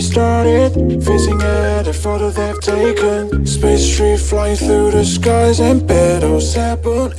started Facing at a photo they've taken. Space tree flying through the skies And petals happen